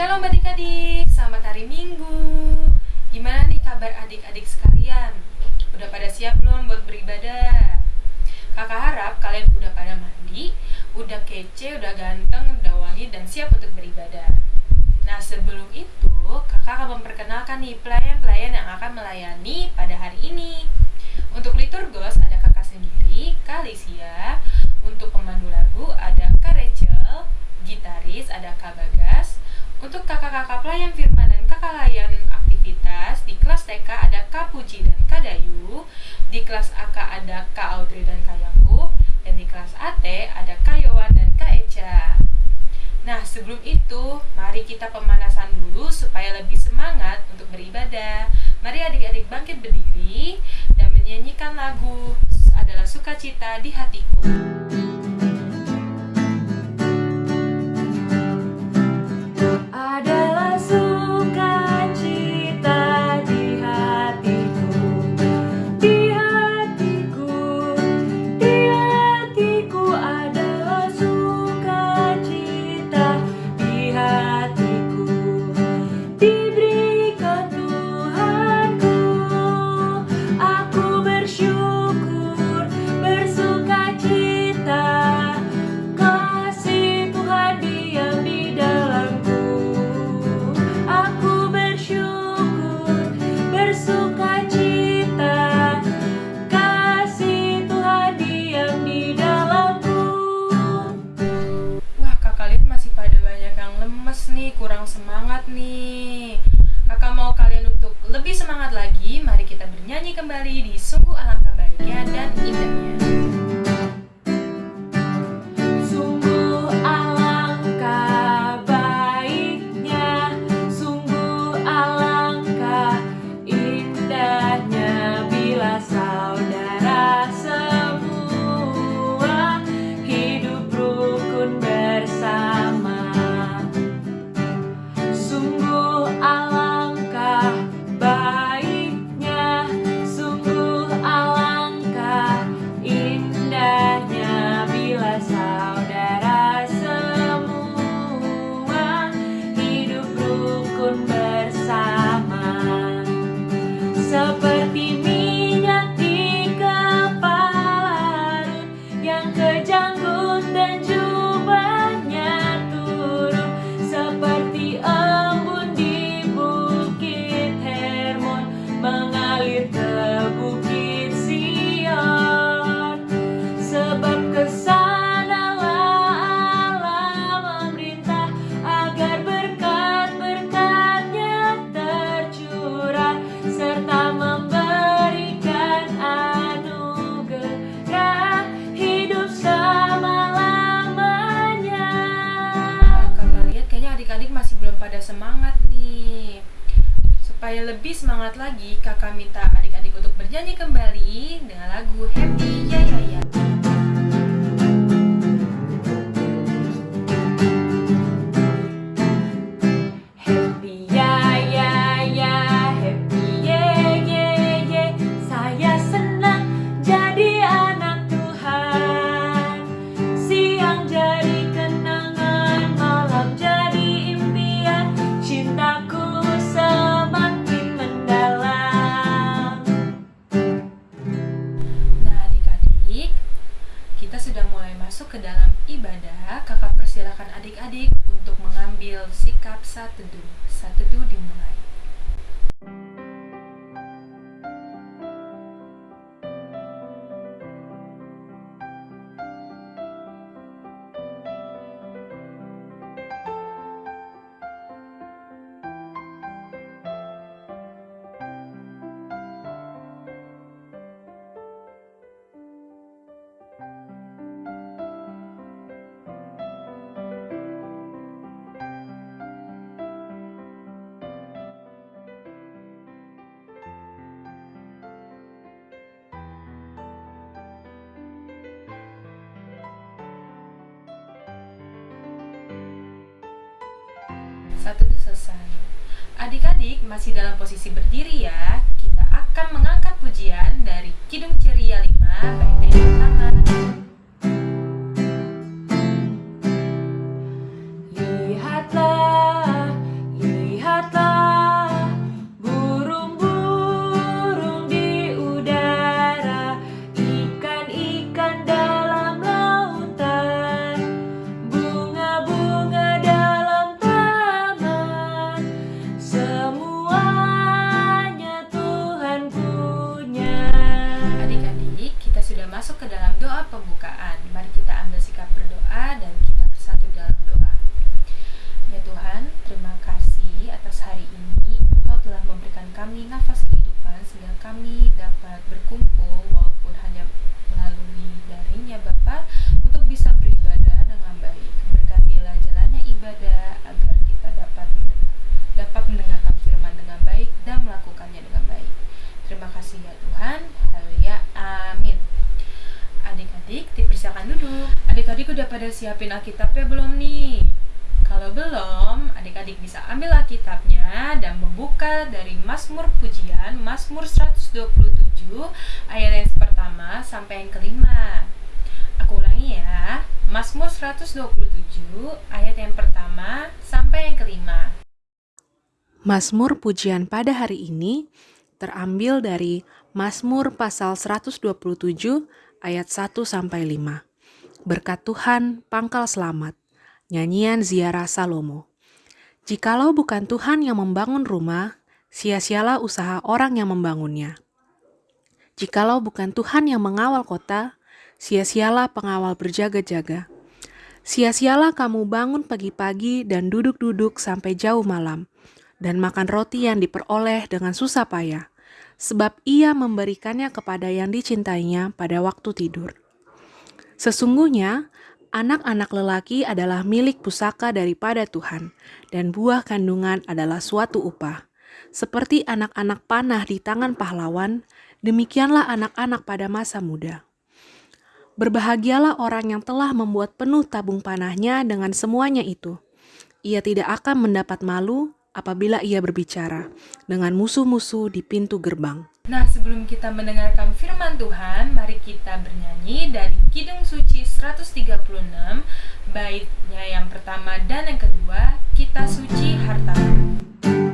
Shalom adik-adik, selamat hari Minggu. Gimana nih kabar adik-adik sekalian? Udah pada siap belum buat beribadah? Kakak harap kalian udah pada mandi, udah kece, udah ganteng, udah wangi, dan siap untuk beribadah. Nah sebelum itu, kakak akan memperkenalkan nih pelayan-pelayan yang akan melayani pada hari ini. Untuk liturgos ada kakak sendiri, Kalisia. Untuk pemandu lagu ada Kak Rachel, gitaris ada Kak Bagas. Untuk kakak-kakak pelayan firman dan kakak layan aktivitas di kelas TK ada Kak Puji dan Kak Dayu. Di kelas AK ada Kak Audrey dan Kak Yakub. Dan di kelas AT ada Kak Yowan dan Kak Eca. Nah, sebelum itu, mari kita pemanasan dulu supaya lebih semangat untuk beribadah. Mari adik-adik bangkit berdiri dan menyanyikan lagu adalah sukacita di hatiku. Semangat nih. Kakak mau kalian untuk lebih semangat lagi, mari kita bernyanyi kembali di Sungguh Alangkah Baiknya Satu itu selesai. Adik-adik masih dalam posisi berdiri ya. Kita akan mengangkat pujian dari Kidung Ceria 5 bait yang. Siapin Alkitabnya belum nih? Kalau belum, adik-adik bisa ambil Alkitabnya dan membuka dari Mazmur Pujian, Mazmur 127, ayat yang pertama sampai yang kelima. Aku ulangi ya, Mazmur 127, ayat yang pertama sampai yang kelima. Mazmur pujian pada hari ini terambil dari Mazmur pasal 127 ayat 1 sampai 5. Berkat Tuhan pangkal selamat. Nyanyian ziarah Salomo. Jikalau bukan Tuhan yang membangun rumah, sia-sialah usaha orang yang membangunnya. Jikalau bukan Tuhan yang mengawal kota, sia-sialah pengawal berjaga-jaga. Sia-sialah kamu bangun pagi-pagi dan duduk-duduk sampai jauh malam, dan makan roti yang diperoleh dengan susah payah, sebab ia memberikannya kepada yang dicintainya pada waktu tidur. Sesungguhnya, Anak-anak lelaki adalah milik pusaka daripada Tuhan, dan buah kandungan adalah suatu upah. Seperti anak-anak panah di tangan pahlawan, demikianlah anak-anak pada masa muda. Berbahagialah orang yang telah membuat penuh tabung panahnya dengan semuanya itu. Ia tidak akan mendapat malu apabila ia berbicara dengan musuh-musuh di pintu gerbang. Nah, sebelum kita mendengarkan firman Tuhan, mari kita bernyanyi dari Kidung Suci 136, baitnya yang pertama dan yang kedua, kita suci hartamu.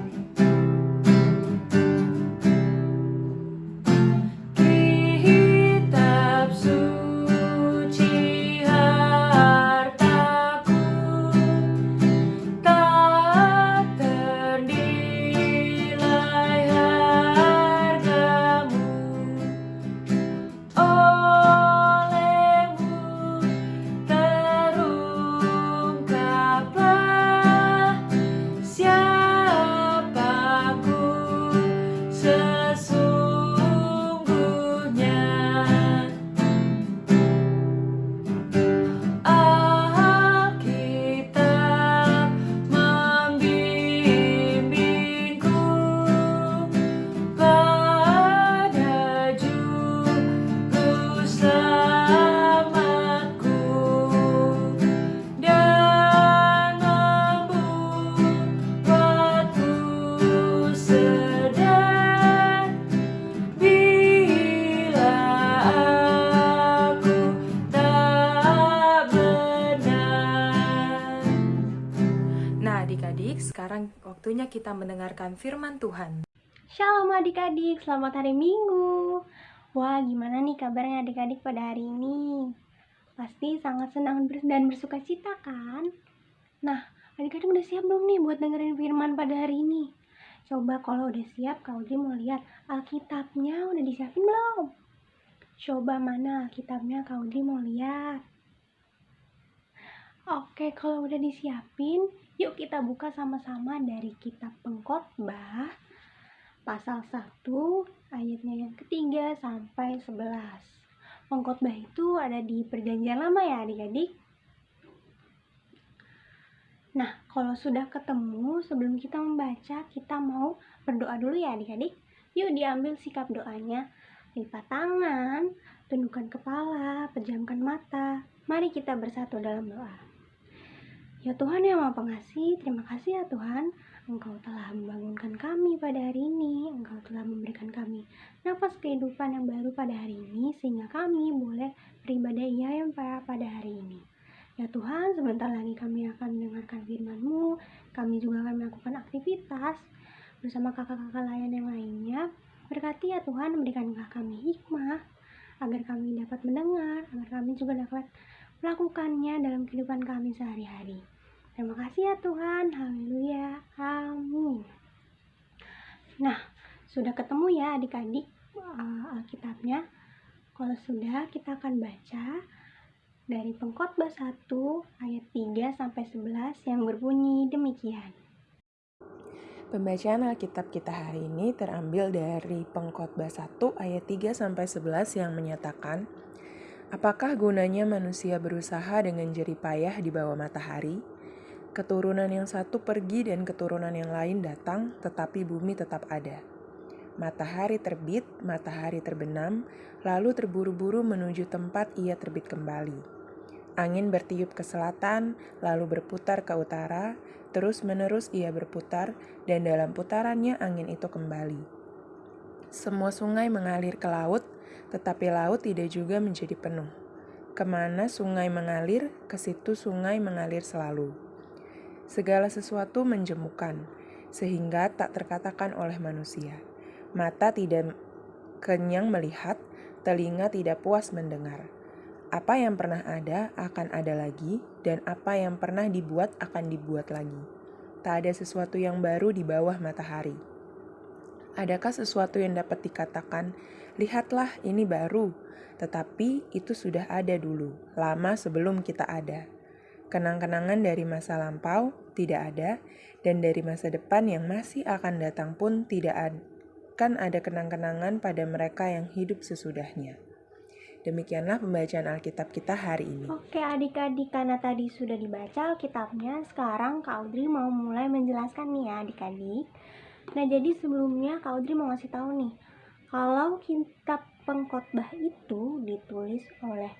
Waktunya kita mendengarkan firman Tuhan. Shalom adik-adik, selamat hari Minggu. Wah, gimana nih kabarnya adik-adik pada hari ini? Pasti sangat senang dan bersuka cita kan? Nah, adik-adik udah siap belum nih buat dengerin firman pada hari ini? Coba kalau udah siap, kau mau lihat Alkitabnya udah disiapin belum? Coba mana Alkitabnya kau mau lihat? Oke, kalau udah disiapin, Yuk kita buka sama-sama dari kitab pengkhotbah pasal 1 ayatnya yang ketiga sampai 11. Pengkhotbah itu ada di perjanjian lama ya adik-adik. Nah, kalau sudah ketemu, sebelum kita membaca, kita mau berdoa dulu ya adik-adik. Yuk diambil sikap doanya. Lipat tangan, tundukkan kepala, pejamkan mata. Mari kita bersatu dalam doa. Ya Tuhan yang Maha Pengasih, terima kasih ya Tuhan. Engkau telah membangunkan kami pada hari ini. Engkau telah memberikan kami nafas kehidupan yang baru pada hari ini, sehingga kami boleh beribadah iya yang pada hari ini. Ya Tuhan, sebentar lagi kami akan mendengarkan firman-Mu. Kami juga akan melakukan aktivitas bersama kakak-kakak layan yang lainnya. Berkati ya Tuhan, berikanlah kami hikmah agar kami dapat mendengar, agar kami juga dapat melakukannya dalam kehidupan kami sehari-hari. Terima kasih ya Tuhan. Haleluya. Amin. Nah, sudah ketemu ya adik-adik uh, Alkitabnya. Kalau sudah, kita akan baca dari Pengkhotbah 1 ayat 3 sampai 11 yang berbunyi demikian. Pembacaan Alkitab kita hari ini terambil dari Pengkhotbah 1 ayat 3 sampai 11 yang menyatakan Apakah gunanya manusia berusaha dengan jerih payah di bawah matahari? Keturunan yang satu pergi dan keturunan yang lain datang, tetapi bumi tetap ada. Matahari terbit, matahari terbenam, lalu terburu-buru menuju tempat ia terbit kembali. Angin bertiup ke selatan, lalu berputar ke utara, terus-menerus ia berputar, dan dalam putarannya angin itu kembali. Semua sungai mengalir ke laut, tetapi laut tidak juga menjadi penuh. Ke mana sungai mengalir, ke situ sungai mengalir selalu. Segala sesuatu menjemukan, sehingga tak terkatakan oleh manusia. Mata tidak kenyang melihat, telinga tidak puas mendengar apa yang pernah ada akan ada lagi, dan apa yang pernah dibuat akan dibuat lagi. Tak ada sesuatu yang baru di bawah matahari. Adakah sesuatu yang dapat dikatakan, "Lihatlah, ini baru"? Tetapi itu sudah ada dulu, lama sebelum kita ada. Kenang-kenangan dari masa lampau tidak ada, dan dari masa depan yang masih akan datang pun tidak akan ada kenang-kenangan pada mereka yang hidup sesudahnya. Demikianlah pembacaan Alkitab kita hari ini. Oke adik-adik, karena tadi sudah dibaca Alkitabnya, sekarang Kak Audrey mau mulai menjelaskan nih ya adik-adik. Nah jadi sebelumnya Kak Audrey mau ngasih tahu nih, kalau kitab pengkhotbah itu ditulis oleh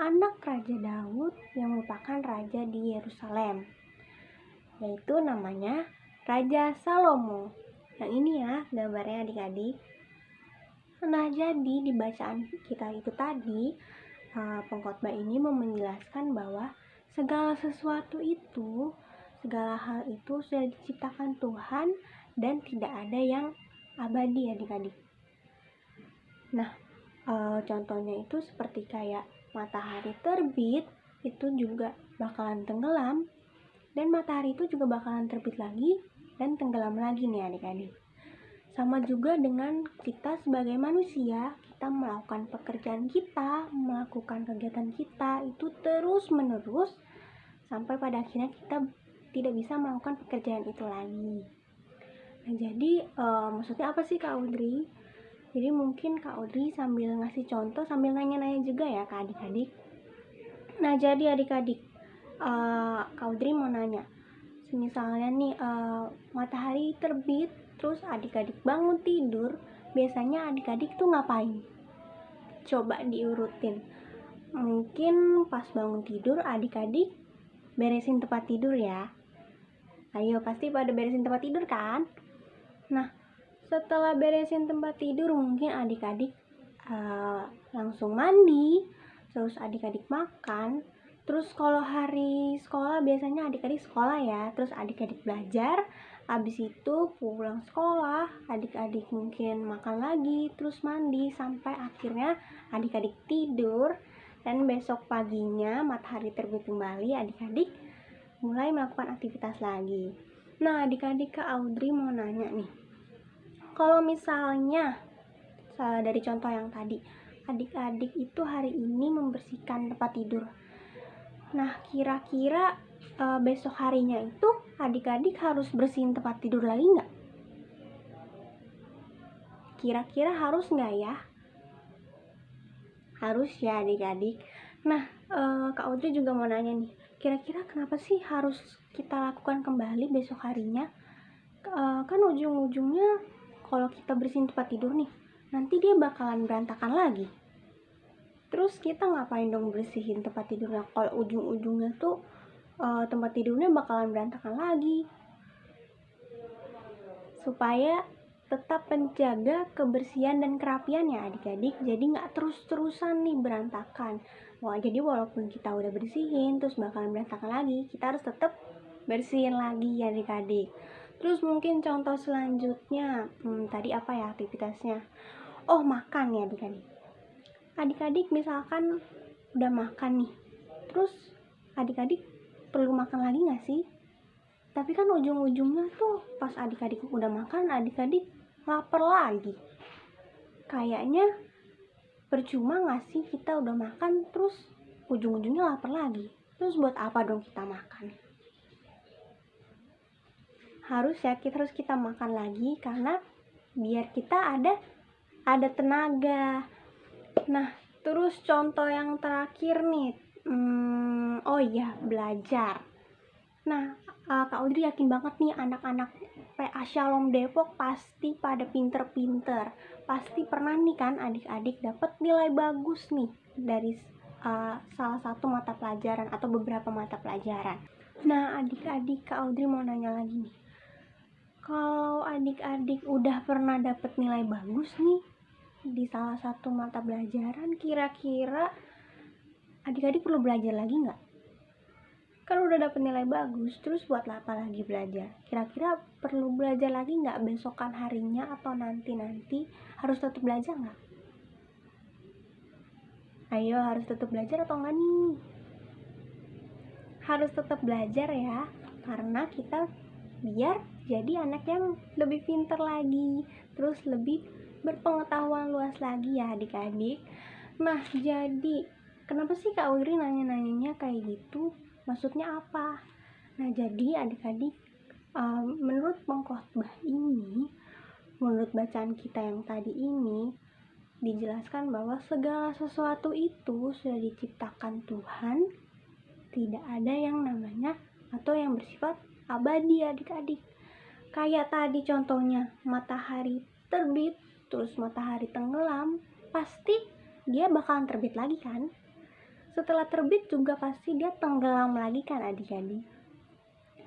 anak Raja Daud yang merupakan raja di Yerusalem, yaitu namanya Raja Salomo. Yang ini ya gambarnya adik-adik. Nah, jadi di bacaan kita itu tadi, uh, pengkhotbah ini mau menjelaskan bahwa segala sesuatu itu, segala hal itu sudah diciptakan Tuhan dan tidak ada yang abadi adik-adik. Nah, uh, contohnya itu seperti kayak matahari terbit, itu juga bakalan tenggelam, dan matahari itu juga bakalan terbit lagi dan tenggelam lagi nih adik-adik. Sama juga dengan kita sebagai manusia, kita melakukan pekerjaan kita, melakukan kegiatan kita itu terus-menerus sampai pada akhirnya kita tidak bisa melakukan pekerjaan itu lagi. Nah, jadi uh, maksudnya apa sih Kak Audrey? Jadi mungkin Kak Audrey sambil ngasih contoh sambil nanya-nanya juga ya ke adik-adik. Nah, jadi adik-adik, uh, Kak Audrey mau nanya. Misalnya nih uh, matahari terbit terus adik-adik bangun tidur biasanya adik-adik tuh ngapain coba diurutin mungkin pas bangun tidur adik-adik beresin tempat tidur ya ayo pasti pada beresin tempat tidur kan nah setelah beresin tempat tidur mungkin adik-adik uh, langsung mandi terus adik-adik makan terus kalau hari sekolah biasanya adik-adik sekolah ya terus adik-adik belajar Habis itu pulang sekolah, adik-adik mungkin makan lagi, terus mandi sampai akhirnya adik-adik tidur dan besok paginya matahari terbit kembali, adik-adik mulai melakukan aktivitas lagi. Nah, adik-adik ke Audrey mau nanya nih. Kalau misalnya dari contoh yang tadi, adik-adik itu hari ini membersihkan tempat tidur. Nah, kira-kira uh, besok harinya itu adik-adik harus bersihin tempat tidur lagi nggak? Kira-kira harus nggak ya? Harus ya adik-adik. Nah, uh, Kak Audrey juga mau nanya nih, kira-kira kenapa sih harus kita lakukan kembali besok harinya? Uh, kan ujung-ujungnya kalau kita bersihin tempat tidur nih, nanti dia bakalan berantakan lagi. Terus kita ngapain dong bersihin tempat tidurnya? Kalau ujung-ujungnya tuh uh, tempat tidurnya bakalan berantakan lagi. Supaya tetap menjaga kebersihan dan kerapian ya adik-adik. Jadi nggak terus-terusan nih berantakan. Wah jadi walaupun kita udah bersihin terus bakalan berantakan lagi kita harus tetap bersihin lagi ya adik-adik terus mungkin contoh selanjutnya hmm, tadi apa ya aktivitasnya oh makan ya adik-adik adik-adik misalkan udah makan nih terus adik-adik perlu makan lagi gak sih? Tapi kan ujung-ujungnya tuh pas adik-adik udah makan, adik-adik lapar lagi. Kayaknya percuma gak sih kita udah makan terus ujung-ujungnya lapar lagi. Terus buat apa dong kita makan? Harus ya kita harus kita makan lagi karena biar kita ada ada tenaga. Nah, terus contoh yang terakhir nih, hmm, oh iya belajar nah uh, kak Audrey yakin banget nih anak-anak PA Shalom Depok pasti pada pinter-pinter pasti pernah nih kan adik-adik dapat nilai bagus nih dari uh, salah satu mata pelajaran atau beberapa mata pelajaran. Nah, adik-adik Kak Audrey mau nanya lagi nih. Kalau adik-adik udah pernah dapet nilai bagus nih di salah satu mata pelajaran, kira-kira adik-adik perlu belajar lagi nggak? Kan udah dapet nilai bagus, terus buat apa lagi belajar? Kira-kira perlu belajar lagi nggak besokan harinya atau nanti-nanti harus tetap belajar nggak? Ayo harus tetap belajar atau enggak nih? Harus tetap belajar ya, karena kita biar jadi anak yang lebih pinter lagi, terus lebih berpengetahuan luas lagi ya adik-adik. Nah, jadi kenapa sih Kak Wiri nanya-nanyanya kayak gitu? Maksudnya apa? Nah, jadi adik-adik um, menurut pengkhotbah ini, menurut bacaan kita yang tadi ini dijelaskan bahwa segala sesuatu itu sudah diciptakan Tuhan, tidak ada yang namanya atau yang bersifat abadi adik-adik. Kayak tadi contohnya matahari terbit, terus matahari tenggelam, pasti dia bakalan terbit lagi kan? setelah terbit juga pasti dia tenggelam lagi kan adik-adik?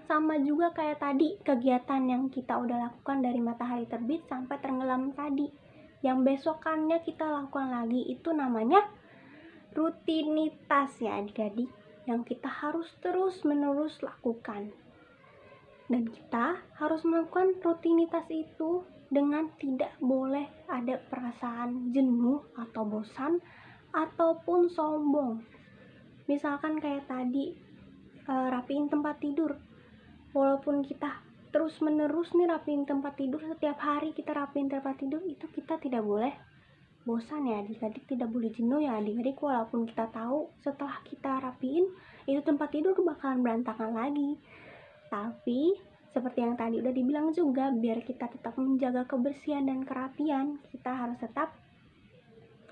Sama juga kayak tadi kegiatan yang kita udah lakukan dari matahari terbit sampai tenggelam tadi. Yang besokannya kita lakukan lagi itu namanya rutinitas ya adik-adik. Yang kita harus terus menerus lakukan dan kita harus melakukan rutinitas itu dengan tidak boleh ada perasaan jenuh atau bosan ataupun sombong. Misalkan kayak tadi uh, rapiin tempat tidur. Walaupun kita terus menerus nih rapiin tempat tidur setiap hari kita rapiin tempat tidur itu kita tidak boleh bosan ya. Adik-adik tidak boleh jenuh ya adik-adik. Walaupun kita tahu setelah kita rapiin itu tempat tidur bakalan berantakan lagi tapi seperti yang tadi udah dibilang juga biar kita tetap menjaga kebersihan dan kerapian kita harus tetap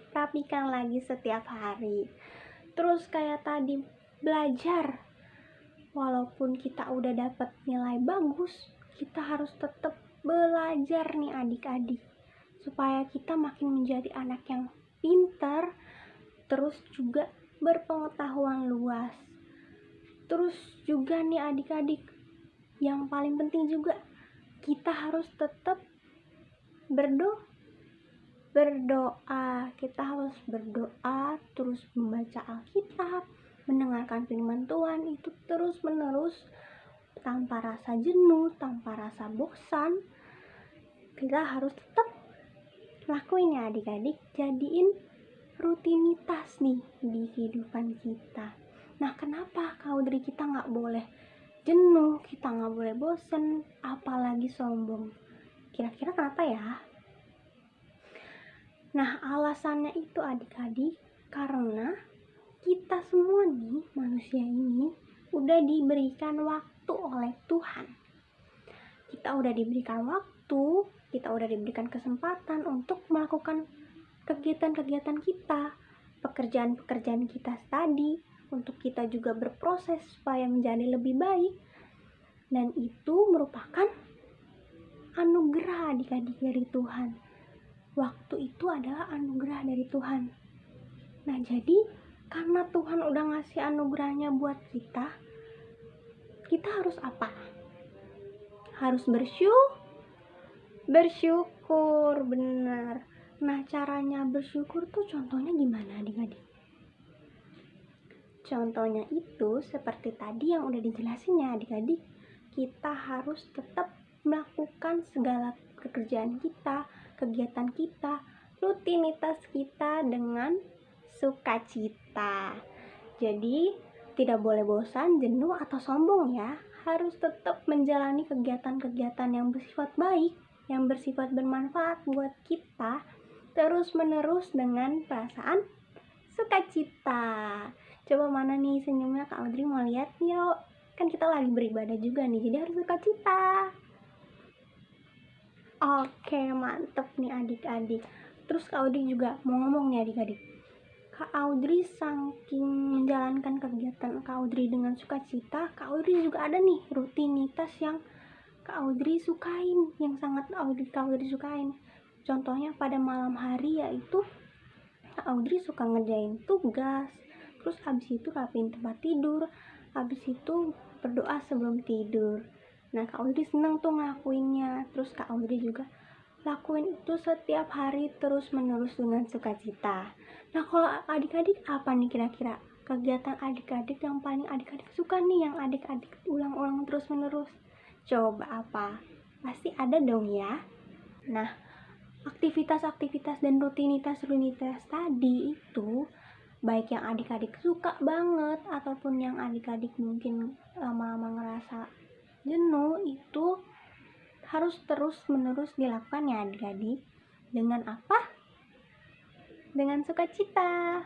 rapikan lagi setiap hari. Terus kayak tadi belajar. Walaupun kita udah dapat nilai bagus kita harus tetap belajar nih adik-adik. Supaya kita makin menjadi anak yang pintar terus juga berpengetahuan luas. Terus juga nih adik-adik yang paling penting juga kita harus tetap berdoa berdoa. Kita harus berdoa terus membaca Alkitab mendengarkan firman Tuhan itu terus menerus tanpa rasa jenuh tanpa rasa bosan. Kita harus tetap lakuin ya adik-adik jadiin rutinitas nih di kehidupan kita. Nah kenapa kau dari kita nggak boleh jenuh kita nggak boleh bosen apalagi sombong kira-kira kenapa ya Nah, alasannya itu adik-adik karena kita semua nih manusia ini udah diberikan waktu oleh Tuhan. Kita udah diberikan waktu, kita udah diberikan kesempatan untuk melakukan kegiatan-kegiatan kita, pekerjaan-pekerjaan kita tadi, untuk kita juga berproses supaya menjadi lebih baik. Dan itu merupakan anugerah adik-adik dari Tuhan waktu itu adalah anugerah dari Tuhan. Nah, jadi karena Tuhan udah ngasih anugerahnya buat kita, kita harus apa? Harus bersyukur. Bersyukur, benar. Nah, caranya bersyukur tuh contohnya gimana adik-adik? Contohnya itu seperti tadi yang udah dijelasin ya adik-adik. Kita harus tetap melakukan segala pekerjaan kita, kegiatan kita, rutinitas kita dengan sukacita. Jadi, tidak boleh bosan, jenuh, atau sombong ya. Harus tetap menjalani kegiatan-kegiatan yang bersifat baik, yang bersifat bermanfaat buat kita, terus-menerus dengan perasaan sukacita. Coba mana nih senyumnya Kak Audrey mau lihat yuk. Kan kita lagi beribadah juga nih, jadi harus sukacita. Oke, mantep nih adik-adik. Terus Kak Audrey juga mau ngomong nih adik-adik. Kak Audrey saking menjalankan kegiatan Kak Audrey dengan sukacita, Kak Audrey juga ada nih rutinitas yang Kak Audrey sukain, yang sangat Audrey Kak Audrey sukain. Contohnya pada malam hari yaitu Kak Audrey suka ngerjain tugas, terus habis itu rapiin tempat tidur. Habis itu berdoa sebelum tidur. Nah kak Audrey seneng tuh ngelakuinnya. Terus kak Audrey juga lakuin itu setiap hari terus menerus dengan sukacita. Nah kalau adik-adik apa nih kira-kira kegiatan adik-adik yang paling adik-adik suka nih yang adik-adik ulang-ulang terus menerus coba apa? Pasti ada dong ya. Nah aktivitas-aktivitas dan rutinitas-rutinitas tadi itu baik yang adik-adik suka banget ataupun yang adik-adik mungkin lama-lama ngerasa jenuh itu harus terus menerus dilakukan ya adik-adik. Dengan apa? dengan sukacita.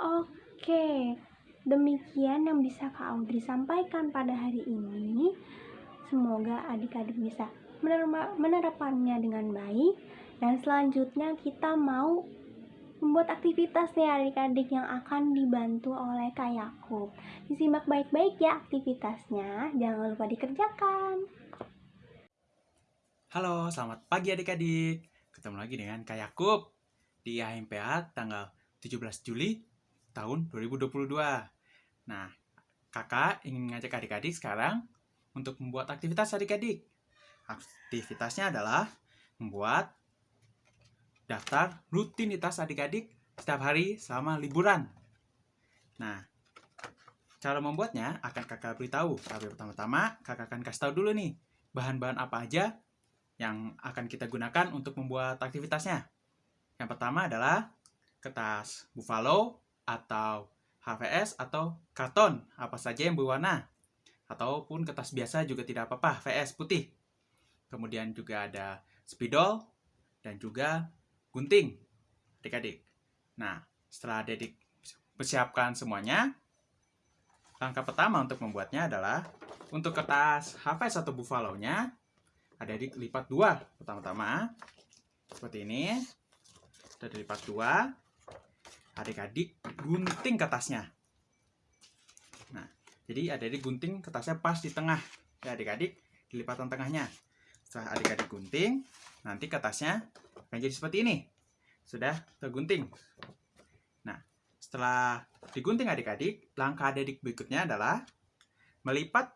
Oke demikian yang bisa Kak Audrey sampaikan pada hari ini. Semoga adik-adik bisa menerapkannya dengan baik. Dan selanjutnya kita mau membuat aktivitas nih adik-adik yang akan dibantu oleh Kak Yakub. Disimak baik-baik ya aktivitasnya, jangan lupa dikerjakan. Halo, selamat pagi adik-adik. Ketemu lagi dengan Kak Yakub di AMPA tanggal 17 Juli tahun 2022. Nah, kakak ingin ngajak adik-adik sekarang untuk membuat aktivitas adik-adik. Aktivitasnya adalah membuat daftar rutinitas adik-adik setiap hari selama liburan. Nah, cara membuatnya akan kakak beritahu. Tapi pertama-tama kakak akan kasih tahu dulu nih, bahan-bahan apa aja yang akan kita gunakan untuk membuat aktivitasnya. Yang pertama adalah kertas buffalo atau HVS atau karton, apa saja yang berwarna. Ataupun kertas biasa juga tidak apa-apa, VS putih. Kemudian juga ada spidol dan juga gunting adik-adik. Nah, setelah adik persiapkan semuanya, langkah pertama untuk membuatnya adalah untuk kertas HVS atau buffalo-nya, adik-adik lipat dua pertama-tama, seperti ini, sudah dilipat dua, adik-adik gunting kertasnya. Nah, jadi adik-adik gunting kertasnya pas di tengah, ya adik-adik di lipatan tengahnya. Setelah adik-adik gunting, nanti kertasnya akan jadi seperti ini. Sudah tergunting. Nah, setelah digunting adik-adik, langkah adik berikutnya adalah melipat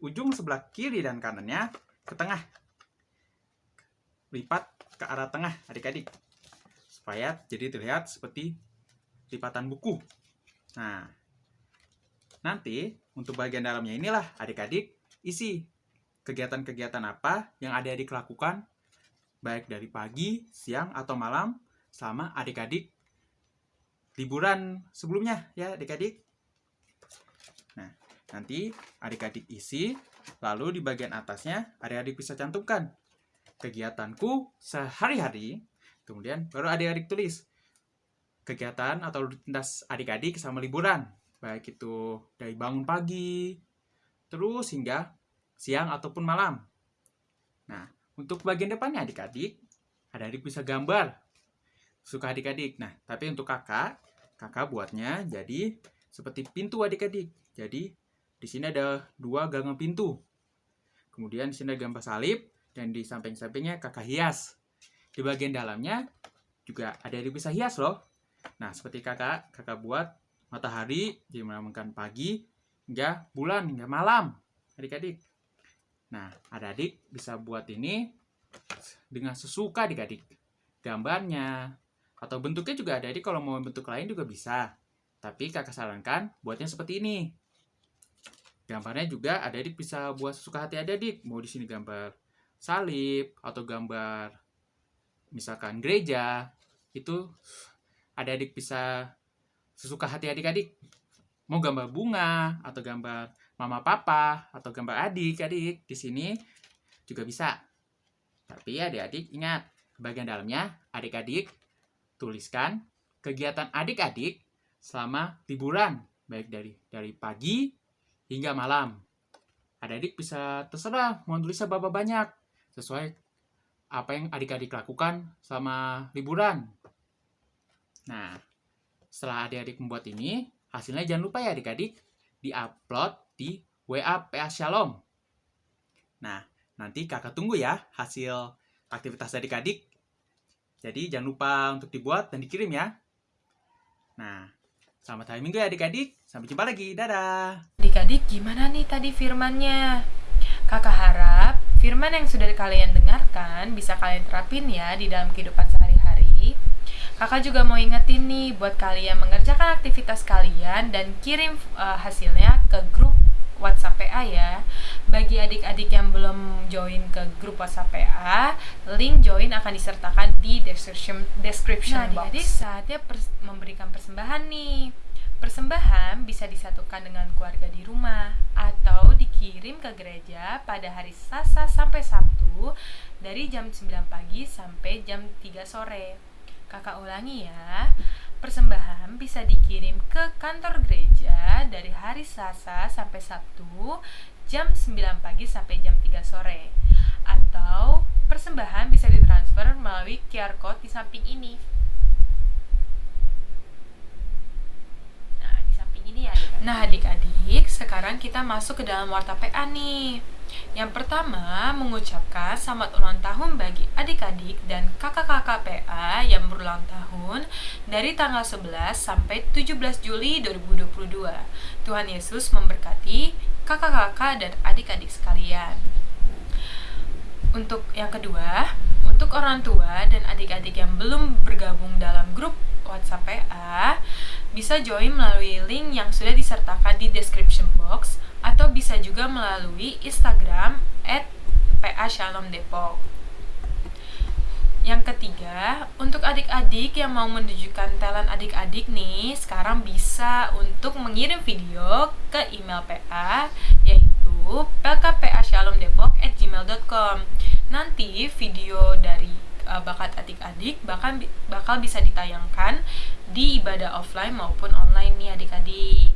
ujung sebelah kiri dan kanannya ke tengah. Lipat ke arah tengah adik-adik. Supaya jadi terlihat seperti lipatan buku. Nah, nanti untuk bagian dalamnya inilah adik-adik isi kegiatan-kegiatan apa yang adik-adik lakukan baik dari pagi, siang, atau malam sama adik-adik liburan sebelumnya ya adik-adik. Nah, nanti adik-adik isi, lalu di bagian atasnya adik-adik bisa cantumkan kegiatanku sehari-hari, kemudian baru adik-adik tulis kegiatan atau rutinitas adik-adik sama liburan, baik itu dari bangun pagi, terus hingga siang ataupun malam. Nah, untuk bagian depannya adik-adik, adik-adik bisa gambar. Suka adik-adik. Nah, tapi untuk kakak, kakak buatnya jadi seperti pintu adik-adik. Jadi, di sini ada dua gagang pintu. Kemudian di sini ada gambar salib, dan di samping-sampingnya kakak hias. Di bagian dalamnya juga ada adik bisa hias loh. Nah, seperti kakak, kakak buat matahari jadi melambangkan pagi hingga bulan hingga malam adik-adik. Nah, adik-adik bisa buat ini dengan sesuka adik-adik. Gambarnya atau bentuknya juga ada adik kalau mau bentuk lain juga bisa. Tapi kakak sarankan buatnya seperti ini. Gambarnya juga ada adik bisa buat sesuka hati adik-adik. Mau di sini gambar salib atau gambar misalkan gereja itu adik-adik bisa sesuka hati adik-adik. Mau gambar bunga atau gambar mama papa atau gambar adik-adik di sini juga bisa. Tapi adik-adik ingat, bagian dalamnya adik-adik tuliskan kegiatan adik-adik selama liburan, baik dari dari pagi hingga malam. Adik-adik bisa terserah mau tulisnya berapa banyak, sesuai apa yang adik-adik lakukan selama liburan. Nah, setelah adik-adik membuat ini, hasilnya jangan lupa ya adik-adik, di-upload di WA PA Shalom. Nah, nanti kakak tunggu ya hasil aktivitas adik-adik. Jadi jangan lupa untuk dibuat dan dikirim ya. Nah, Selamat hari Minggu ya adik-adik. Sampai jumpa lagi. Dadah. Adik-adik, gimana nih tadi firmannya? Kakak harap firman yang sudah kalian dengarkan bisa kalian terapin ya di dalam kehidupan sehari-hari. Kakak juga mau ingetin nih buat kalian mengerjakan aktivitas kalian dan kirim uh, hasilnya ke grup WhatsApp PA ya. Bagi adik-adik yang belum join ke grup WhatsApp PA, link join akan disertakan di description description Nah, box. Adik-adik saatnya pers- memberikan persembahan nih. Persembahan bisa disatukan dengan keluarga di rumah atau dikirim ke gereja pada hari Selasa sampai Sabtu dari jam 9 pagi sampai jam 3 sore. Kakak ulangi ya. Persembahan bisa dikirim ke kantor gereja dari hari Selasa sampai Sabtu jam 9 pagi sampai jam 3 sore. Atau persembahan bisa ditransfer melalui QR code di samping ini. Nah, di samping ini ya. Nah, adik-adik, sekarang kita masuk ke dalam warta PA nih. Yang pertama, mengucapkan selamat ulang tahun bagi adik-adik dan kakak-kakak PA yang berulang tahun dari tanggal 11 sampai 17 Juli 2022. Tuhan Yesus memberkati kakak-kakak dan adik-adik sekalian. Untuk yang kedua, untuk orang tua dan adik-adik yang belum bergabung dalam grup WhatsApp PA, bisa join melalui link yang sudah disertakan di description box atau bisa juga melalui Instagram at PA Shalom Depok. Yang ketiga, untuk adik-adik yang mau menunjukkan talent adik-adik nih, sekarang bisa untuk mengirim video ke email PA, yaitu plkpashalomdepok@gmail.com. Nanti video dari uh, bakat adik-adik bahkan bakal bisa ditayangkan di ibadah offline maupun online nih adik-adik.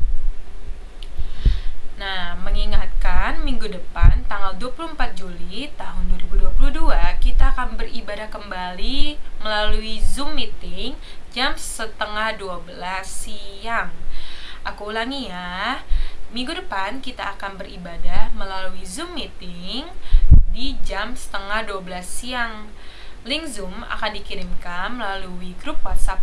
Nah, mengingatkan minggu depan tanggal 24 Juli tahun 2022 kita akan beribadah kembali melalui Zoom meeting jam setengah 12 siang. Aku ulangi ya. Minggu depan kita akan beribadah melalui Zoom meeting di jam setengah 12 siang. Link Zoom akan dikirimkan melalui grup WhatsApp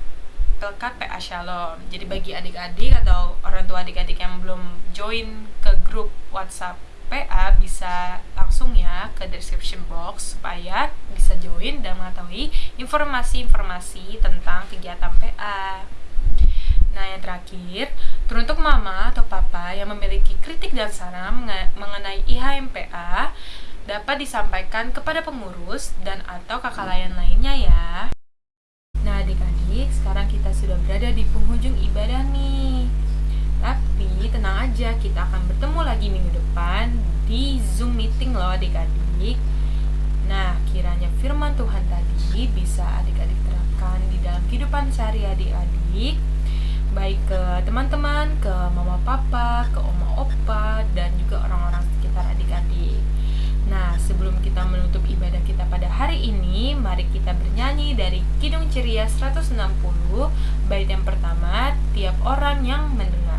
PLK PA Shalom. Jadi bagi adik-adik atau orang tua adik-adik yang belum join ke grup WhatsApp PA bisa langsung ya ke description box supaya bisa join dan mengetahui informasi-informasi tentang kegiatan PA. Nah, yang terakhir, teruntuk mama atau papa yang memiliki kritik dan saran mengenai IHMPA dapat disampaikan kepada pengurus dan atau kakak layan lainnya ya. Nah, adik-adik, sekarang kita sudah berada di penghujung ibadah nih. Tapi tenang aja, kita akan bertemu lagi minggu depan di Zoom meeting loh adik-adik. Nah, kiranya firman Tuhan tadi bisa adik-adik terapkan di dalam kehidupan sehari adik-adik baik ke teman-teman, ke mama papa, ke oma opa, dan juga orang-orang sekitar adik-adik. Nah, sebelum kita menutup ibadah kita pada hari ini, mari kita bernyanyi dari Kidung Ceria 160, bait yang pertama, tiap orang yang mendengar.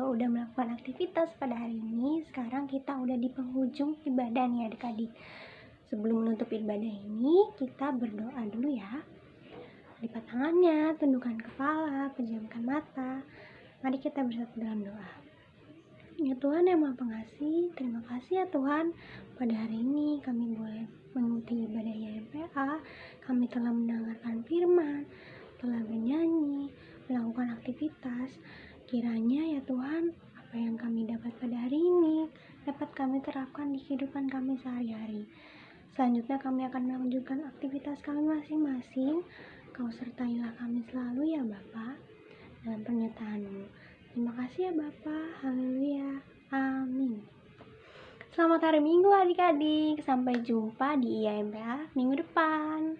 Juga udah melakukan aktivitas pada hari ini. Sekarang kita udah di penghujung ibadah nih adik-adik. Sebelum menutup ibadah ini, kita berdoa dulu ya. Lipat tangannya, tundukkan kepala, pejamkan mata. Mari kita bersatu dalam doa. Ya Tuhan yang Maha Pengasih, terima kasih ya Tuhan. Pada hari ini kami boleh mengikuti ibadah YMPA. Kami telah mendengarkan firman, telah bernyanyi, melakukan aktivitas. Kiranya ya Tuhan, apa yang kami dapat pada hari ini dapat kami terapkan di kehidupan kami sehari-hari. Selanjutnya kami akan melanjutkan aktivitas kami masing-masing. Kau sertailah kami selalu ya Bapak dalam pernyataanmu. Terima kasih ya Bapak. Haleluya. Amin. Selamat hari Minggu adik-adik. Sampai jumpa di IAMPA minggu depan.